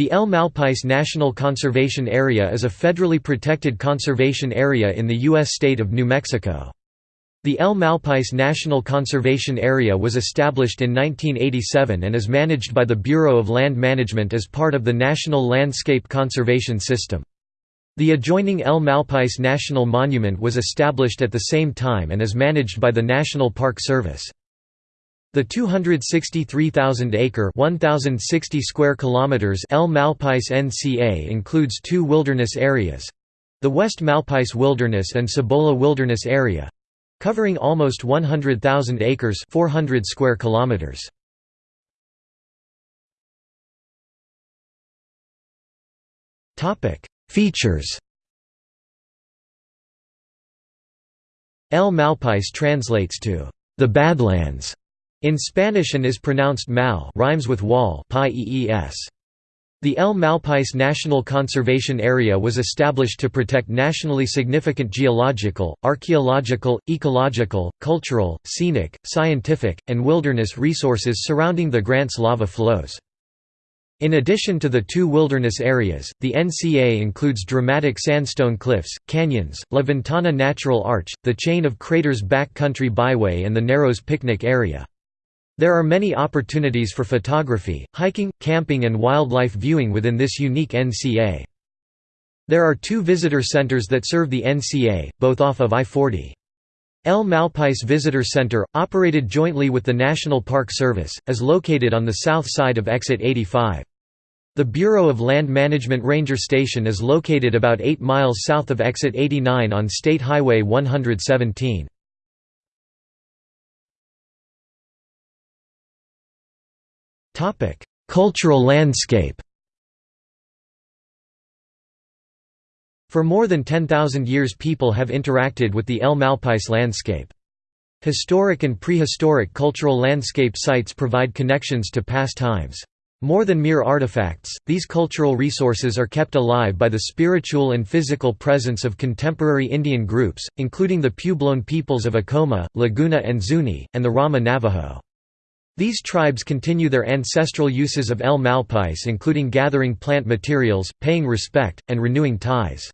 The El Malpais National Conservation Area is a federally protected conservation area in the U.S. state of New Mexico. The El Malpais National Conservation Area was established in 1987 and is managed by the Bureau of Land Management as part of the National Landscape Conservation System. The adjoining El Malpais National Monument was established at the same time and is managed by the National Park Service. The 263,000-acre (1,060 square kilometers) El Malpais NCA includes two wilderness areas: the West Malpais Wilderness and Cibola Wilderness Area, covering almost 100,000 acres (400 square kilometers). Topic: Features. El Malpais translates to the Badlands in Spanish and is pronounced mal rhymes with wall the El Malpais National Conservation Area was established to protect nationally significant geological, archaeological, ecological, cultural, scenic, scientific, and wilderness resources surrounding the Grants lava flows. In addition to the two wilderness areas, the NCA includes dramatic sandstone cliffs, canyons, La Ventana Natural Arch, the chain of craters Backcountry Byway and the Narrows picnic area. There are many opportunities for photography, hiking, camping and wildlife viewing within this unique NCA. There are two visitor centers that serve the NCA, both off of I-40. El Malpais Visitor Center, operated jointly with the National Park Service, is located on the south side of Exit 85. The Bureau of Land Management Ranger Station is located about 8 miles south of Exit 89 on State Highway 117. Cultural landscape For more than 10,000 years people have interacted with the El Malpais landscape. Historic and prehistoric cultural landscape sites provide connections to past times. More than mere artifacts, these cultural resources are kept alive by the spiritual and physical presence of contemporary Indian groups, including the Puebloan peoples of Acoma, Laguna and Zuni, and the Ramah Navajo. These tribes continue their ancestral uses of El Malpais including gathering plant materials, paying respect, and renewing ties.